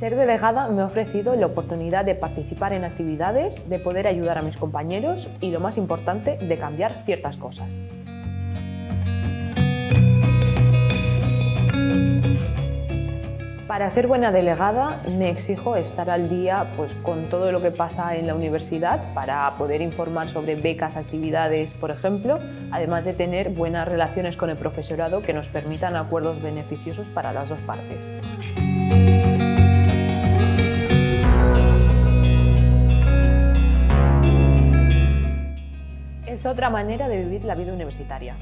delegada me ha ofrecido la oportunidad de participar en actividades, de poder ayudar a mis compañeros y, lo más importante, de cambiar ciertas cosas. Para ser buena delegada me exijo estar al día pues, con todo lo que pasa en la universidad para poder informar sobre becas, actividades, por ejemplo, además de tener buenas relaciones con el profesorado que nos permitan acuerdos beneficiosos para las dos partes. Es otra manera de vivir la vida universitaria.